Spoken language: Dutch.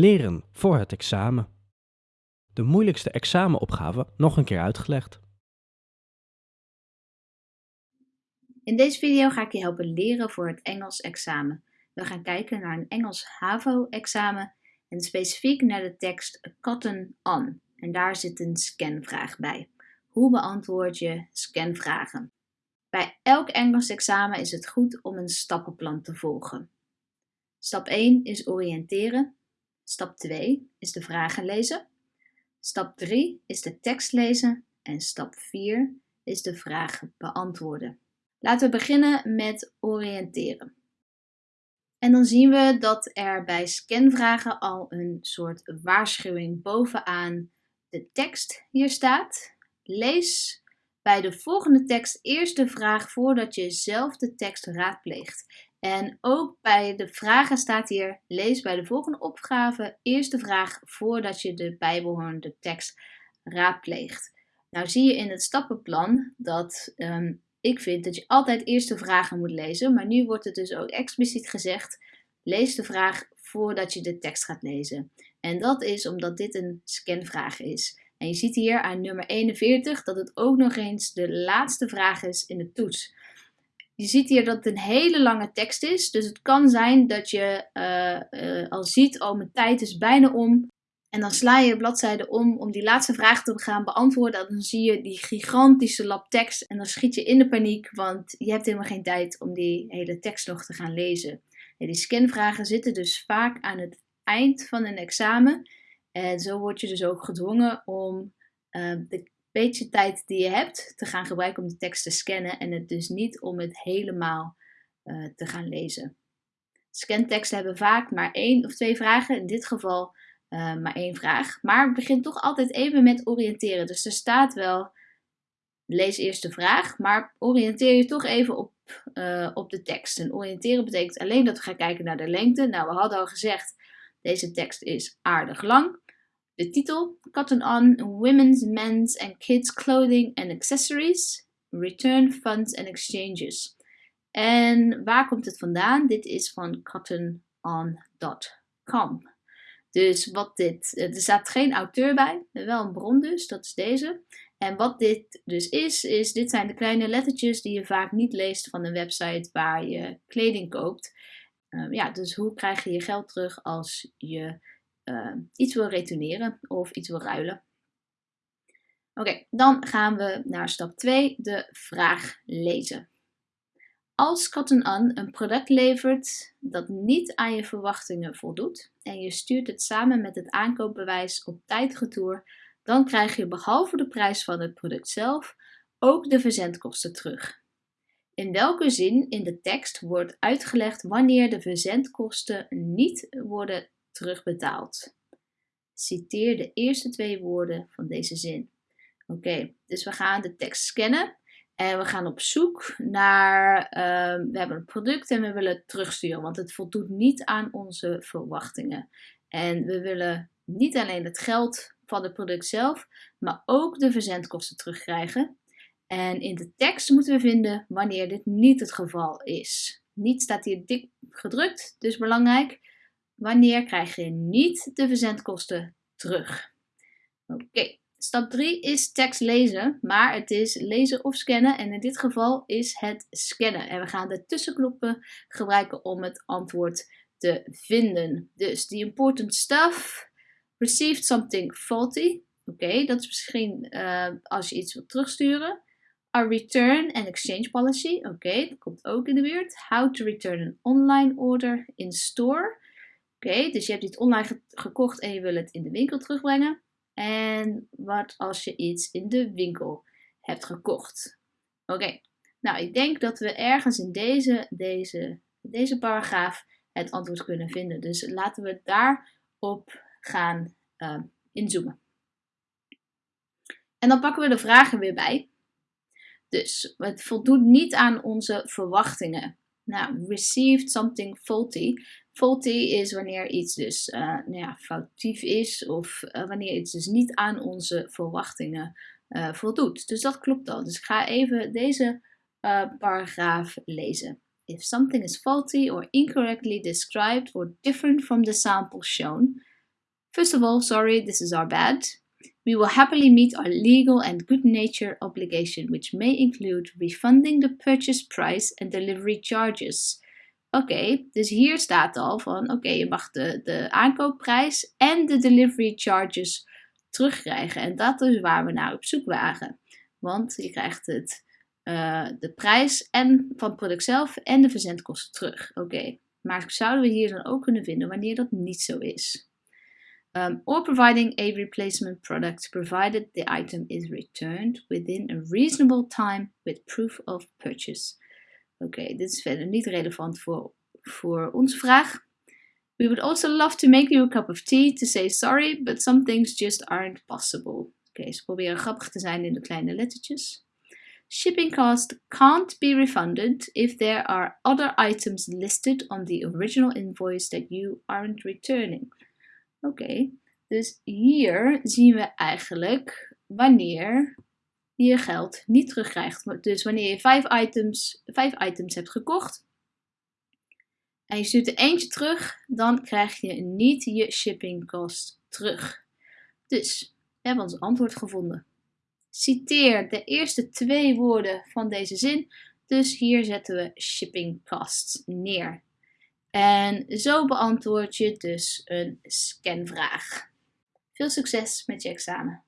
Leren voor het examen. De moeilijkste examenopgave nog een keer uitgelegd. In deze video ga ik je helpen leren voor het Engels examen. We gaan kijken naar een Engels HAVO-examen en specifiek naar de tekst Cotton On. En daar zit een scanvraag bij. Hoe beantwoord je scanvragen? Bij elk Engels examen is het goed om een stappenplan te volgen. Stap 1 is oriënteren. Stap 2 is de vragen lezen. Stap 3 is de tekst lezen. En stap 4 is de vragen beantwoorden. Laten we beginnen met oriënteren. En dan zien we dat er bij scanvragen al een soort waarschuwing bovenaan de tekst hier staat. Lees bij de volgende tekst eerst de vraag voordat je zelf de tekst raadpleegt. En ook bij de vragen staat hier: lees bij de volgende opgave eerst de vraag voordat je de bijbehorende tekst raadpleegt. Nou zie je in het stappenplan dat ehm, ik vind dat je altijd eerst de vragen moet lezen, maar nu wordt het dus ook expliciet gezegd: lees de vraag voordat je de tekst gaat lezen. En dat is omdat dit een scanvraag is. En je ziet hier aan nummer 41 dat het ook nog eens de laatste vraag is in de toets. Je ziet hier dat het een hele lange tekst is. Dus het kan zijn dat je uh, al ziet, oh mijn tijd is bijna om. En dan sla je bladzijde om om die laatste vraag te gaan beantwoorden. En dan zie je die gigantische lap tekst. En dan schiet je in de paniek, want je hebt helemaal geen tijd om die hele tekst nog te gaan lezen. die scanvragen zitten dus vaak aan het eind van een examen. En zo word je dus ook gedwongen om uh, de beetje tijd die je hebt te gaan gebruiken om de tekst te scannen en het dus niet om het helemaal uh, te gaan lezen. Scanteksten hebben vaak maar één of twee vragen, in dit geval uh, maar één vraag. Maar het begint toch altijd even met oriënteren. Dus er staat wel, lees eerst de vraag, maar oriënteer je toch even op, uh, op de tekst. En oriënteren betekent alleen dat we gaan kijken naar de lengte. Nou, we hadden al gezegd, deze tekst is aardig lang. De titel: Cotton On Women's, Men's and Kids Clothing and Accessories. Return Funds and Exchanges. En waar komt het vandaan? Dit is van cottonon.com. Dus wat dit, er staat geen auteur bij, wel een bron dus, dat is deze. En wat dit dus is, is dit zijn de kleine lettertjes die je vaak niet leest van een website waar je kleding koopt. Um, ja, dus hoe krijg je je geld terug als je uh, iets wil retourneren of iets wil ruilen. Oké, dan gaan we naar stap 2, de vraag lezen. Als Cotton On een product levert dat niet aan je verwachtingen voldoet en je stuurt het samen met het aankoopbewijs op tijd retour, dan krijg je behalve de prijs van het product zelf ook de verzendkosten terug. In welke zin in de tekst wordt uitgelegd wanneer de verzendkosten niet worden terugbetaald. Citeer de eerste twee woorden van deze zin. Oké, dus we gaan de tekst scannen en we gaan op zoek naar, uh, we hebben een product en we willen het terugsturen, want het voldoet niet aan onze verwachtingen. En we willen niet alleen het geld van het product zelf, maar ook de verzendkosten terugkrijgen. En in de tekst moeten we vinden wanneer dit niet het geval is. Niet staat hier dik gedrukt, dus belangrijk. Wanneer krijg je niet de verzendkosten terug? Oké, stap 3 is tekst lezen, maar het is lezen of scannen en in dit geval is het scannen. En we gaan de tussenknoppen gebruiken om het antwoord te vinden. Dus the important stuff, received something faulty. Oké, dat is misschien uh, als je iets wilt terugsturen. A return and exchange policy. Oké, dat komt ook in de buurt. How to return an online order in store. Oké, dus je hebt iets online gekocht en je wil het in de winkel terugbrengen. En wat als je iets in de winkel hebt gekocht? Oké, nou ik denk dat we ergens in deze, deze, deze paragraaf het antwoord kunnen vinden. Dus laten we daarop gaan uh, inzoomen. En dan pakken we de vragen weer bij. Dus het voldoet niet aan onze verwachtingen. Nou, received something faulty. Faulty is wanneer iets dus uh, nou ja, foutief is of uh, wanneer iets dus niet aan onze verwachtingen uh, voldoet. Dus dat klopt al. Dus ik ga even deze paragraaf lezen. If something is faulty or incorrectly described or different from the sample shown, First of all, sorry, this is our bad. We will happily meet our legal and good nature obligation, which may include refunding the purchase price and delivery charges. Oké, dus hier staat al van oké, je mag de, de aankoopprijs en de delivery charges terugkrijgen. En dat is waar we naar op zoek waren. Want je krijgt het, uh, de prijs en van het product zelf en de verzendkosten terug. Oké, maar zouden we hier dan ook kunnen vinden wanneer dat niet zo is? Or providing a replacement product provided the item is returned within a reasonable time with proof of purchase. Oké, dit is verder niet relevant voor, voor onze vraag. We would also love to make you a cup of tea to say sorry, but some things just aren't possible. Oké, ze proberen grappig te zijn in de kleine lettertjes. Shipping cost can't be refunded if there are other items listed on the original invoice that you aren't returning. Oké, dus hier zien we eigenlijk wanneer je geld niet terugkrijgt. Dus wanneer je vijf items, vijf items hebt gekocht en je stuurt er eentje terug, dan krijg je niet je shipping cost terug. Dus we hebben ons antwoord gevonden. Citeer de eerste twee woorden van deze zin. Dus hier zetten we shipping costs neer. En zo beantwoord je dus een scanvraag. Veel succes met je examen.